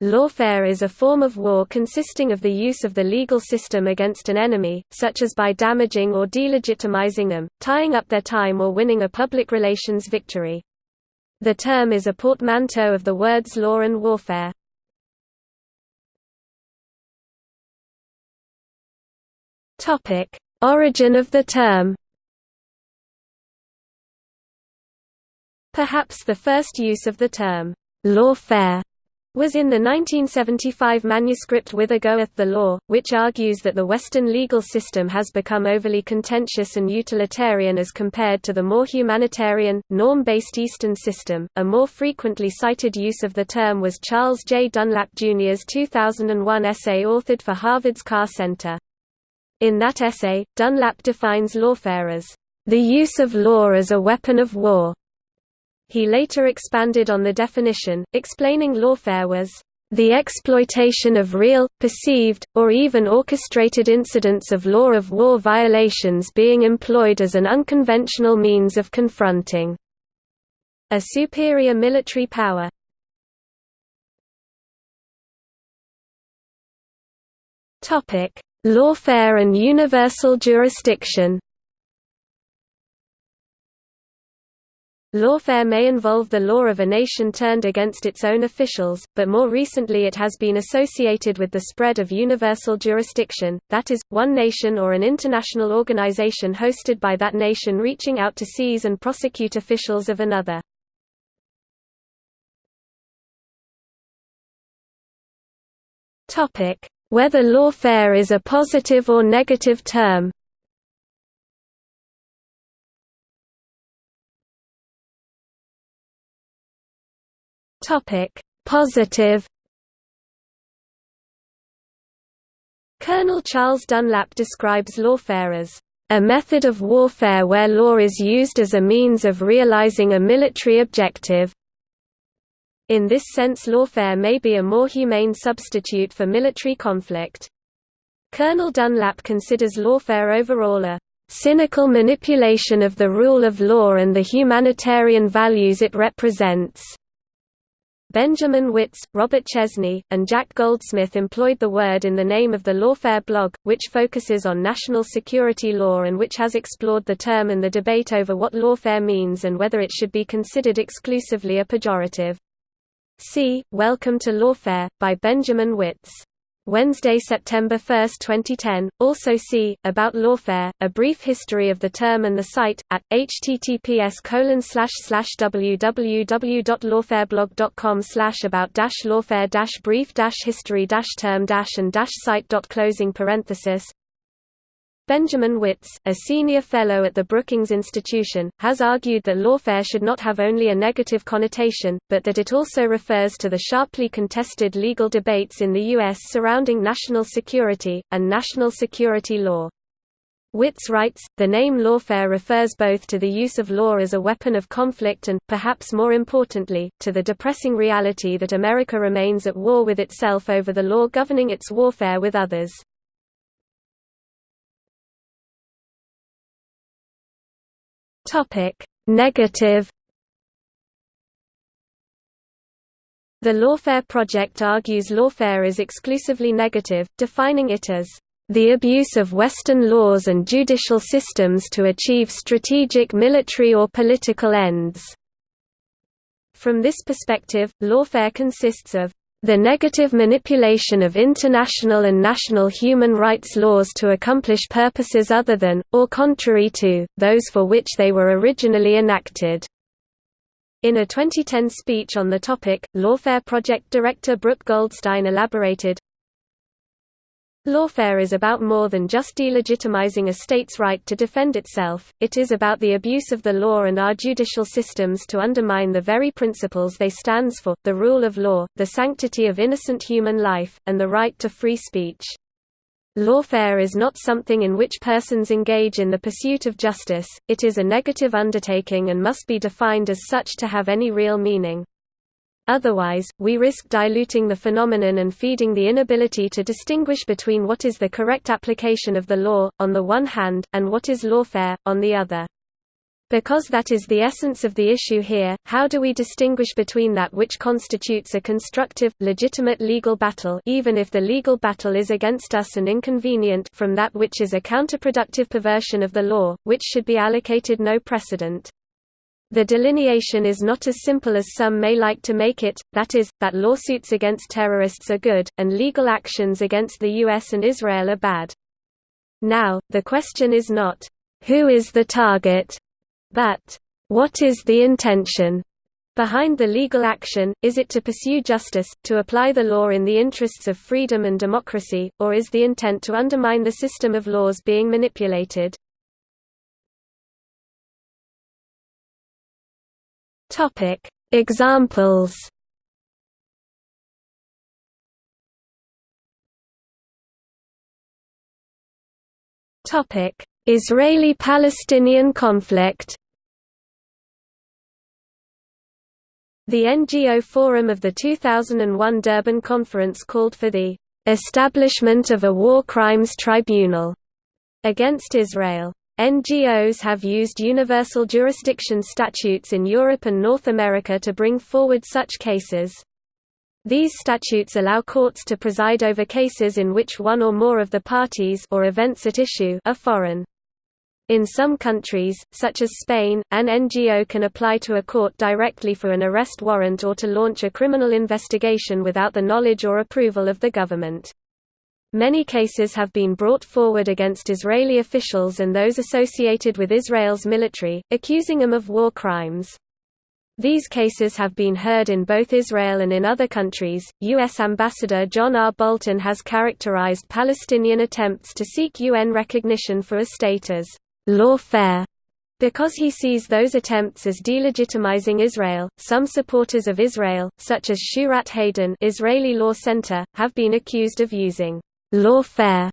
Lawfare is a form of war consisting of the use of the legal system against an enemy, such as by damaging or delegitimizing them, tying up their time or winning a public relations victory. The term is a portmanteau of the words law and warfare. Origin of the term Perhaps the first use of the term lawfare was in the 1975 manuscript Whither Goeth the Law, which argues that the Western legal system has become overly contentious and utilitarian as compared to the more humanitarian, norm-based Eastern system. A more frequently cited use of the term was Charles J. Dunlap Jr.'s 2001 essay authored for Harvard's Carr Center. In that essay, Dunlap defines lawfare as the use of law as a weapon of war, he later expanded on the definition, explaining lawfare was the exploitation of real, perceived, or even orchestrated incidents of law of war violations being employed as an unconventional means of confronting a superior military power. Lawfare and universal jurisdiction Lawfare may involve the law of a nation turned against its own officials, but more recently it has been associated with the spread of universal jurisdiction, that is, one nation or an international organization hosted by that nation reaching out to seize and prosecute officials of another. Whether lawfare is a positive or negative term Topic: Positive. Colonel Charles Dunlap describes lawfare as a method of warfare where law is used as a means of realizing a military objective. In this sense lawfare may be a more humane substitute for military conflict. Colonel Dunlap considers lawfare overall a cynical manipulation of the rule of law and the humanitarian values it represents. Benjamin Wittes, Robert Chesney, and Jack Goldsmith employed the word in the name of the Lawfare blog, which focuses on national security law and which has explored the term and the debate over what lawfare means and whether it should be considered exclusively a pejorative. See, Welcome to Lawfare, by Benjamin Wittes. Wednesday, September 1, 2010. Also see about lawfare, a brief history of the term and the site at https www.lawfareblog.com about lawfare brief history term and site closing parenthesis Benjamin Wittes, a senior fellow at the Brookings Institution, has argued that lawfare should not have only a negative connotation, but that it also refers to the sharply contested legal debates in the U.S. surrounding national security, and national security law. Wittes writes, the name lawfare refers both to the use of law as a weapon of conflict and, perhaps more importantly, to the depressing reality that America remains at war with itself over the law governing its warfare with others. Topic: Negative. The Lawfare Project argues lawfare is exclusively negative, defining it as the abuse of Western laws and judicial systems to achieve strategic military or political ends. From this perspective, lawfare consists of the negative manipulation of international and national human rights laws to accomplish purposes other than, or contrary to, those for which they were originally enacted. In a 2010 speech on the topic, Lawfare Project Director Brooke Goldstein elaborated, Lawfare is about more than just delegitimizing a state's right to defend itself, it is about the abuse of the law and our judicial systems to undermine the very principles they stands for, the rule of law, the sanctity of innocent human life, and the right to free speech. Lawfare is not something in which persons engage in the pursuit of justice, it is a negative undertaking and must be defined as such to have any real meaning. Otherwise, we risk diluting the phenomenon and feeding the inability to distinguish between what is the correct application of the law, on the one hand, and what is lawfare, on the other. Because that is the essence of the issue here, how do we distinguish between that which constitutes a constructive, legitimate legal battle even if the legal battle is against us and inconvenient from that which is a counterproductive perversion of the law, which should be allocated no precedent? The delineation is not as simple as some may like to make it, that is, that lawsuits against terrorists are good, and legal actions against the US and Israel are bad. Now, the question is not, who is the target? But, what is the intention? Behind the legal action, is it to pursue justice, to apply the law in the interests of freedom and democracy, or is the intent to undermine the system of laws being manipulated? Examples. Israeli-Palestinian conflict. The NGO Forum of the 2001 Durban Conference called for the establishment of a war crimes tribunal against Israel. NGOs have used universal jurisdiction statutes in Europe and North America to bring forward such cases. These statutes allow courts to preside over cases in which one or more of the parties or events at issue are foreign. In some countries, such as Spain, an NGO can apply to a court directly for an arrest warrant or to launch a criminal investigation without the knowledge or approval of the government. Many cases have been brought forward against Israeli officials and those associated with Israel's military, accusing them of war crimes. These cases have been heard in both Israel and in other countries. U.S. Ambassador John R. Bolton has characterized Palestinian attempts to seek UN recognition for a state as lawfare because he sees those attempts as delegitimizing Israel. Some supporters of Israel, such as Shurat HaDin, Israeli Law Center, have been accused of using lawfare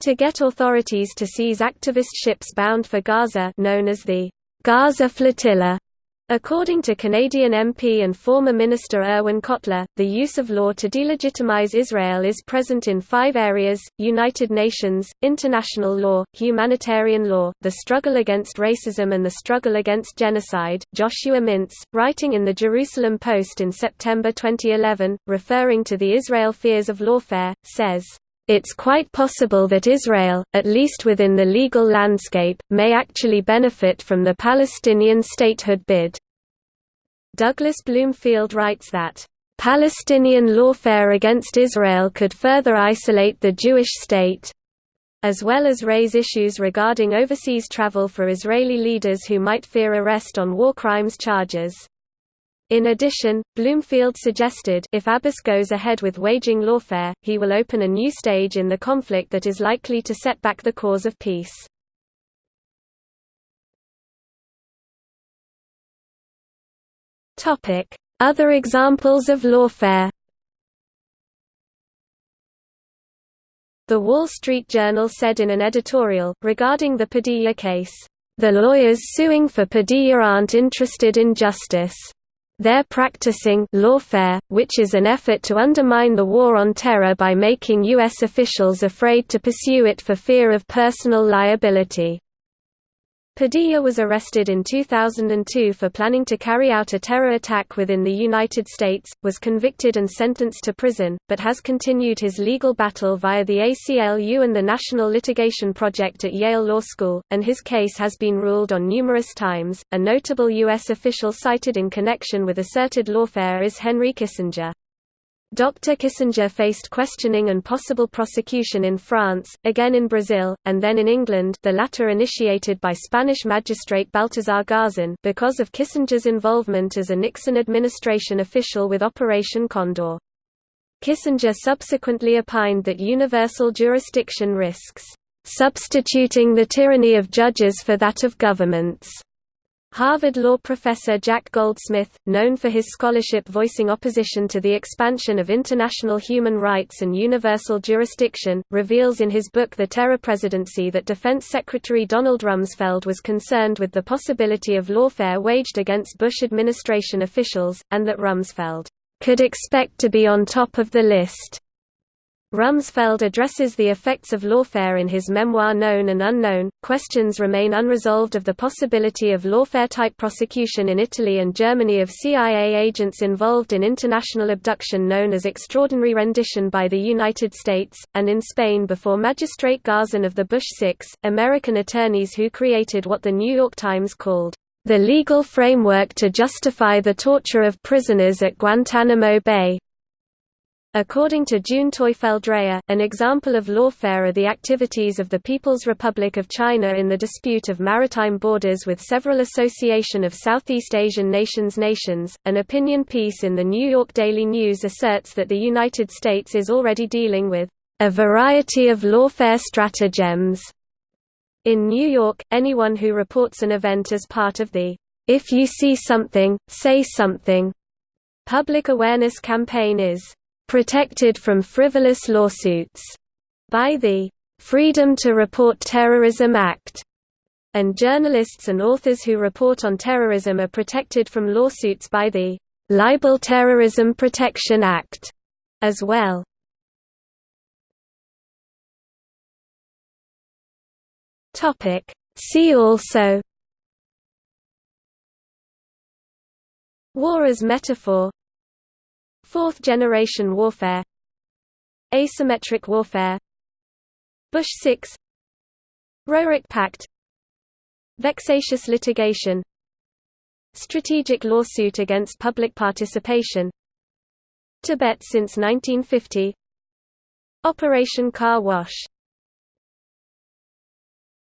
to get authorities to seize activist ships bound for Gaza, known as the Gaza Flotilla. According to Canadian MP and former Minister Irwin Cotler, the use of law to delegitimize Israel is present in five areas, United Nations, international law, humanitarian law, the struggle against racism and the struggle against genocide. Joshua Mintz, writing in the Jerusalem Post in September 2011, referring to the Israel fears of lawfare, says, it's quite possible that Israel, at least within the legal landscape, may actually benefit from the Palestinian statehood bid. Douglas Bloomfield writes that, "...Palestinian lawfare against Israel could further isolate the Jewish state as well as raise issues regarding overseas travel for Israeli leaders who might fear arrest on war crimes charges." In addition, Bloomfield suggested if Abbas goes ahead with waging lawfare, he will open a new stage in the conflict that is likely to set back the cause of peace. Other examples of lawfare The Wall Street Journal said in an editorial, regarding the Padilla case, "...the lawyers suing for Padilla aren't interested in justice." They're practicing lawfare, which is an effort to undermine the war on terror by making U.S. officials afraid to pursue it for fear of personal liability. Padilla was arrested in 2002 for planning to carry out a terror attack within the United States, was convicted and sentenced to prison, but has continued his legal battle via the ACLU and the National Litigation Project at Yale Law School, and his case has been ruled on numerous times. A notable U.S. official cited in connection with asserted lawfare is Henry Kissinger. Dr. Kissinger faced questioning and possible prosecution in France, again in Brazil, and then in England the latter initiated by Spanish magistrate Baltasar Garzon because of Kissinger's involvement as a Nixon administration official with Operation Condor. Kissinger subsequently opined that universal jurisdiction risks substituting the tyranny of judges for that of governments. Harvard law professor Jack Goldsmith, known for his scholarship voicing opposition to the expansion of international human rights and universal jurisdiction, reveals in his book The Terror Presidency that Defense Secretary Donald Rumsfeld was concerned with the possibility of lawfare waged against Bush administration officials, and that Rumsfeld could expect to be on top of the list. Rumsfeld addresses the effects of lawfare in his memoir Known and Unknown. Questions remain unresolved of the possibility of lawfare type prosecution in Italy and Germany of CIA agents involved in international abduction known as extraordinary rendition by the United States, and in Spain before Magistrate Garzon of the Bush Six, American attorneys who created what the New York Times called the legal framework to justify the torture of prisoners at Guantanamo Bay. According to June Teufel-Dreyer, an example of lawfare are the activities of the People's Republic of China in the dispute of maritime borders with several Association of Southeast Asian Nations nations. An opinion piece in the New York Daily News asserts that the United States is already dealing with a variety of lawfare stratagems. In New York, anyone who reports an event as part of the If You See Something, Say Something public awareness campaign is protected from frivolous lawsuits by the Freedom to Report Terrorism Act, and journalists and authors who report on terrorism are protected from lawsuits by the Libel Terrorism Protection Act as well. Topic See also War as metaphor Fourth-generation warfare. Asymmetric warfare. Bush 6 Roerich Pact. Vexatious litigation. Strategic lawsuit against public participation. Tibet since 1950 Operation Car Wash